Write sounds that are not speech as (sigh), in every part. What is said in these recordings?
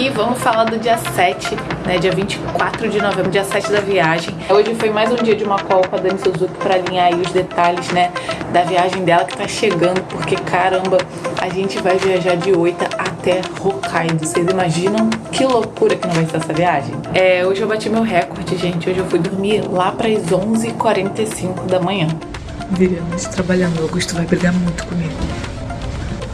E vamos falar do dia 7, né, dia 24 de novembro, dia 7 da viagem. Hoje foi mais um dia de uma call com a Dani Suzuki pra alinhar aí os detalhes, né, da viagem dela que tá chegando, porque caramba, a gente vai viajar de Oita até Hokkaido. Vocês imaginam que loucura que não vai ser essa viagem? É, hoje eu bati meu recorde, gente. Hoje eu fui dormir lá para as 11h45 da manhã. Viramos trabalhando. O Augusto vai brigar muito comigo.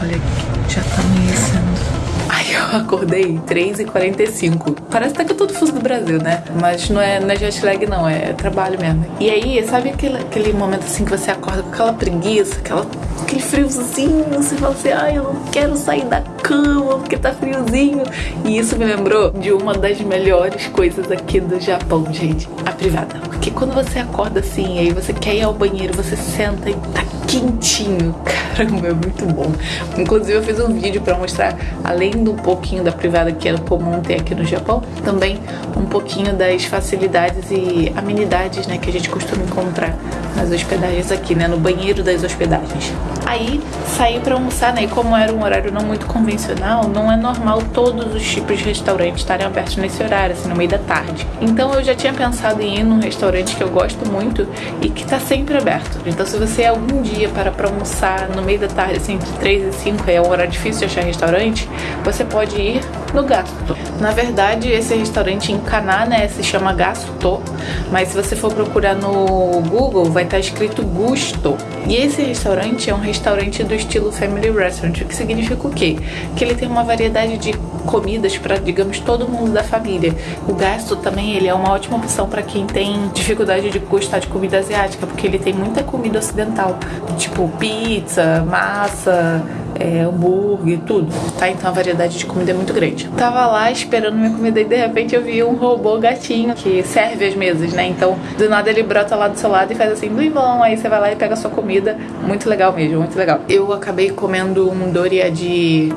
Olha aqui, já tá amanhecendo. Aí eu acordei 3h45. Parece até que eu tô do fuso do Brasil, né? Mas não é, não é jet lag, não, é trabalho mesmo. E aí, sabe aquele, aquele momento assim que você acorda com aquela preguiça, aquela, aquele friozinho, você fala assim, ai, eu não quero sair da cama porque tá friozinho. E isso me lembrou de uma das melhores coisas aqui do Japão, gente, a privada. Porque quando você acorda assim, aí você quer ir ao banheiro, você senta e tá quentinho. (laughs) Caramba, é muito bom. Inclusive eu fiz um vídeo pra mostrar, além do pouquinho da privada que é comum ter aqui no Japão, também um pouquinho das facilidades e amenidades, né, que a gente costuma encontrar nas hospedagens aqui, né, no banheiro das hospedagens. Aí saí pra almoçar, né, e como era um horário não muito convencional, não é normal todos os tipos de restaurantes estarem abertos nesse horário, assim, no meio da tarde. Então eu já tinha pensado em ir num restaurante que eu gosto muito e que tá sempre aberto. Então se você algum dia para pra almoçar no meio da tarde, assim, entre 3 e 5, é um horário difícil de achar restaurante, você pode ir no Gasto. Na verdade, esse restaurante em Kaná, né, se chama Gasto, mas se você for procurar no Google, vai estar escrito Gusto. E esse restaurante é um restaurante do estilo Family Restaurant, o que significa o quê? Que ele tem uma variedade de comidas para, digamos, todo mundo da família. O Gasto também ele é uma ótima opção para quem tem dificuldade de gostar de comida asiática, porque ele tem muita comida ocidental, tipo pizza, massa, é, hambúrguer, tudo, tá? Então a variedade de comida é muito grande. Tava lá esperando minha comida e de repente eu vi um robô gatinho que serve as mesas, né? Então do nada ele brota lá do seu lado e faz assim, bom, aí você vai lá e pega a sua comida. Muito legal mesmo, muito legal. Eu acabei comendo um doria de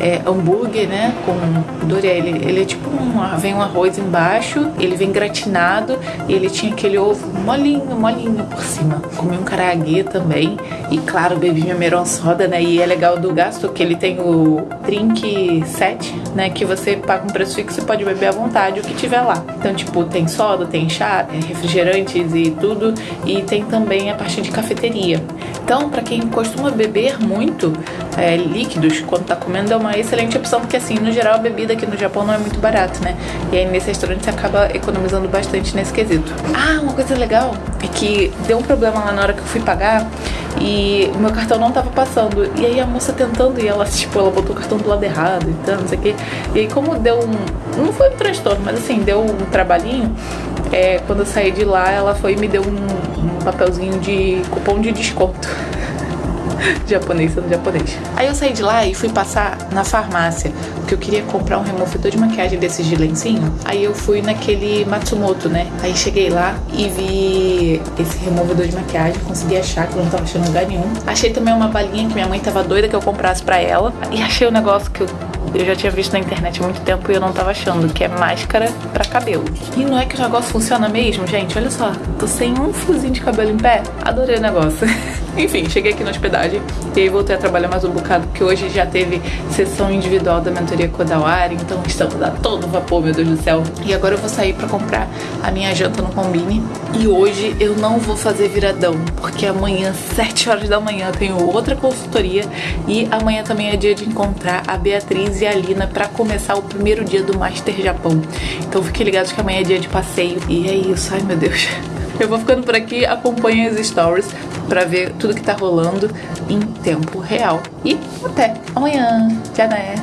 é, hambúrguer, né? Com doria, ele, ele é tipo um, vem um arroz embaixo, ele vem gratinado e ele tinha aquele ovo molinho, molinho por cima. Comi um karaguê também e claro, bebi minha meron soda, né? E é legal do gasto que ele tem o drink set, né? Que você paga um preço fixo e pode beber à vontade o que tiver lá. Então, tipo, tem soda, tem chá, refrigerantes e tudo. E tem também a parte de cafeteria. Então, para quem costuma beber muito é, líquidos quando tá comendo, é uma excelente opção, porque assim, no geral, a bebida aqui no Japão não é muito barata, né? E aí nesse restaurante você acaba economizando bastante nesse quesito. Ah, uma coisa legal é que deu um problema lá na hora que eu fui pagar e o meu cartão não tava passando. E aí a moça tentando, e ela, (laughs) tipo, ela botou o cartão do lado errado e tal, não sei o quê. E aí como deu um. Não foi um transtorno, mas assim, deu um trabalhinho. É, quando eu saí de lá, ela foi e me deu um, papelzinho de cupom de desconto. (laughs) japonês sendo japonês. Aí eu saí de lá e fui passar na farmácia, porque eu queria comprar um removedor de maquiagem desses de lencinho. Aí eu fui naquele Matsumoto, né? Aí cheguei lá e vi esse removedor de maquiagem, consegui achar, que eu não tava achando lugar nenhum. Achei também uma balinha que minha mãe tava doida que eu comprasse pra ela. E achei um negócio que eu eu já tinha visto na internet há muito tempo e eu não tava achando, que é máscara pra cabelo. E não é que o negócio funciona mesmo, gente? Olha só, tô sem um fiozinho de cabelo em pé. Adorei o negócio. (laughs) Enfim, cheguei aqui na hospedagem e aí voltei a trabalhar mais um bocado, porque hoje já teve sessão individual da mentoria Kodawari, então estamos a todo vapor, meu Deus do céu. E agora eu vou sair pra comprar a minha janta no Combine. E hoje eu não vou fazer viradão, porque amanhã, 7 horas da manhã, tenho outra consultoria e amanhã também é dia de encontrar a Beatriz e a Lina pra começar o primeiro dia do Master Japão. Então fiquem ligados que amanhã é dia de passeio. E é isso, ai meu Deus. Eu vou ficando por aqui, acompanhem as stories para ver tudo que tá rolando em tempo real. E até amanhã. Já né?